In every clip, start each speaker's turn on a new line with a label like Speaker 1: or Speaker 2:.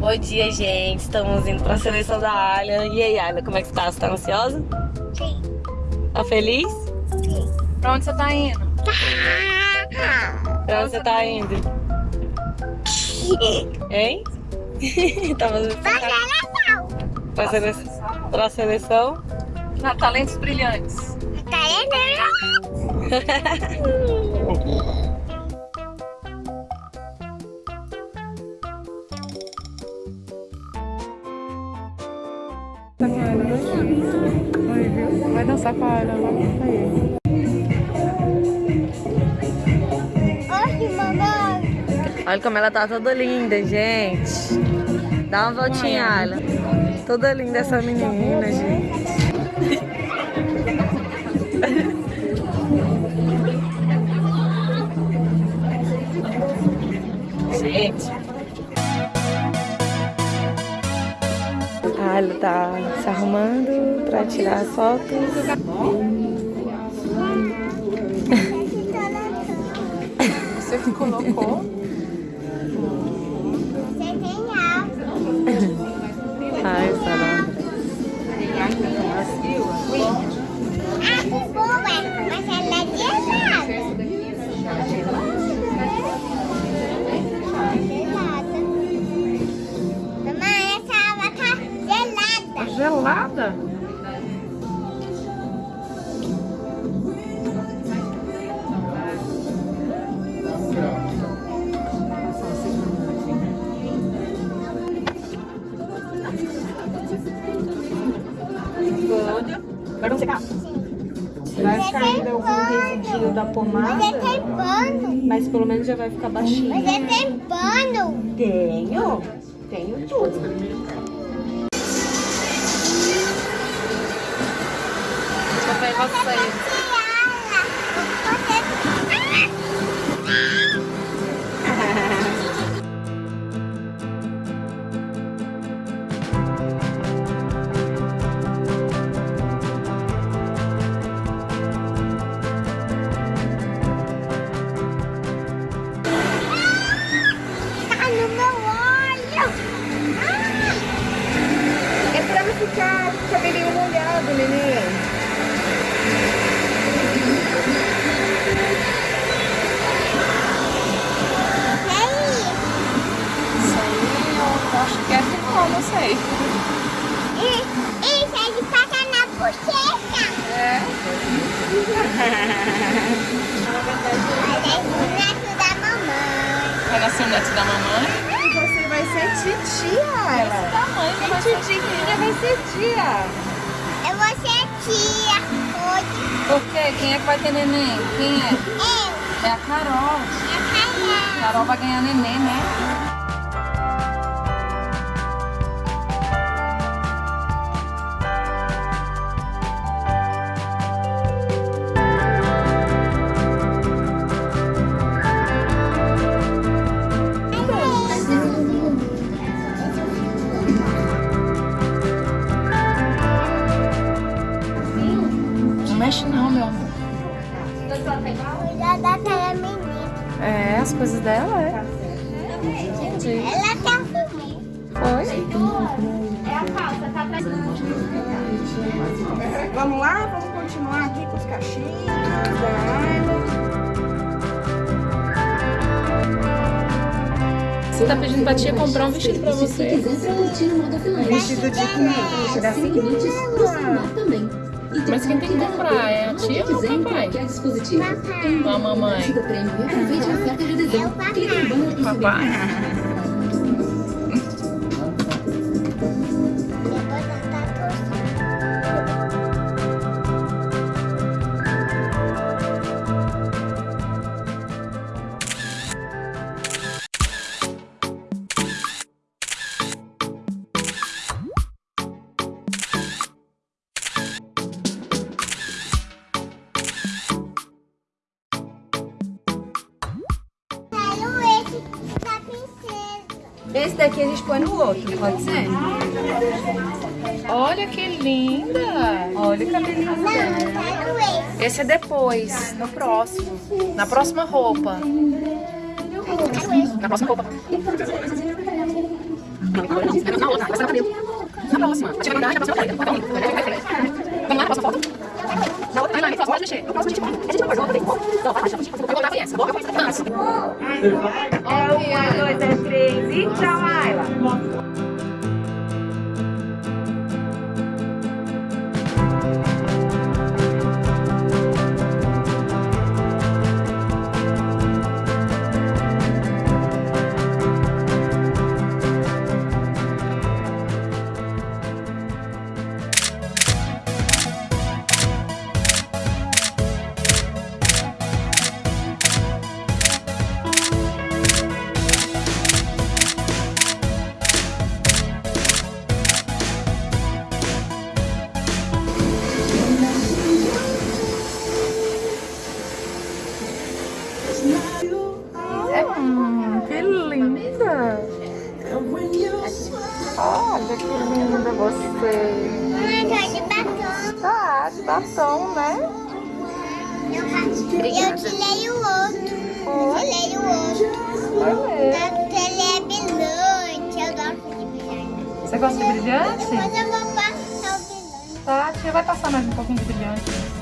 Speaker 1: Bom dia, gente. Estamos indo pra seleção da Alha. E aí, Alha, como é que você tá? Você tá ansiosa?
Speaker 2: Sim.
Speaker 1: Tá feliz?
Speaker 2: Sim.
Speaker 3: Pra onde você tá indo?
Speaker 1: Pra onde você tá indo? Hein? tá fazendo? Pra seleção? Pra seleção?
Speaker 3: Na Talentos Brilhantes.
Speaker 2: Tá indo?
Speaker 3: Vai dançar com a Ana lá.
Speaker 1: Olha como ela tá toda linda, gente. Dá uma voltinha, Alha. Toda linda essa menina, gente. Gente. Alha tá se arrumando pra tirar as fotos.
Speaker 3: Você que colocou.
Speaker 4: Vai ainda um resíduo da
Speaker 2: Mas
Speaker 4: pomada,
Speaker 2: é tem pano.
Speaker 4: mas pelo menos já vai ficar baixinho.
Speaker 2: Mas é tem pano.
Speaker 4: Tenho, tenho tudo.
Speaker 3: Ver você.
Speaker 4: É o
Speaker 2: neto da mamãe.
Speaker 3: Vai nascer o neto da mamãe.
Speaker 4: E você vai ser titia, ela.
Speaker 3: tamanho que vai
Speaker 4: Quem
Speaker 3: ser.
Speaker 4: titiquinha vai ser tia.
Speaker 2: Eu vou ser tia hoje.
Speaker 3: Por quê? Quem é que vai ter neném? Quem é?
Speaker 2: Eu,
Speaker 3: É a Carol.
Speaker 2: a Carol.
Speaker 3: Carol vai ganhar neném, né? As coisas dela, é.
Speaker 2: Ela tá filmando.
Speaker 4: Vamos lá, vamos continuar aqui com os cachinhos da.
Speaker 3: Você tá pedindo pra tia comprar um vestido pra você.
Speaker 4: Vestido de cliente, da seguinte.
Speaker 3: Mas quem tem que comprar é a tia ou o papai? Ou a mamãe?
Speaker 2: É o papai.
Speaker 3: Papai?
Speaker 2: Esse
Speaker 4: daqui a gente põe no outro, pode ser?
Speaker 3: Olha que linda! Olha o cabelinho
Speaker 2: Não,
Speaker 3: dela.
Speaker 2: esse.
Speaker 3: É depois, no próximo. Na próxima roupa. Na próxima roupa. Na outra, vai ser no cabelo. Na próxima. Vamos lá, próxima foto? Outra, aí lá, pode mexer. No próximo a gente vai. A gente não pode, vamos fazer. Não, vai, deixa eu vou botar essa, boca, dança.
Speaker 5: É uma, dois, é três e tchau, Ayla. Olha que linda você!
Speaker 2: Tá de batom.
Speaker 5: Tá, de batom, né?
Speaker 2: Eu, tirei o outro. Eu tirei o outro. Ele é brilhante. Eu gosto de brilhante.
Speaker 5: Você gosta de brilhante?
Speaker 2: Depois eu vou passar o brilhante.
Speaker 5: Tá, a tia vai passar mais um pouquinho de brilhante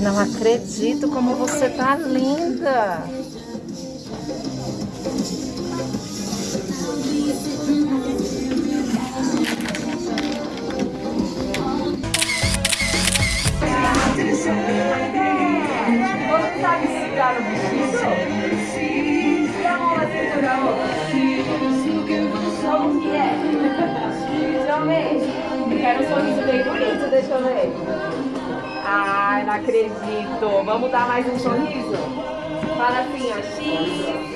Speaker 5: Não acredito como você tá linda. Eu quero um sorriso bem bonito, deixa eu ver. Ai, não acredito. Vamos dar mais um sorriso? Fala assim, ó. X,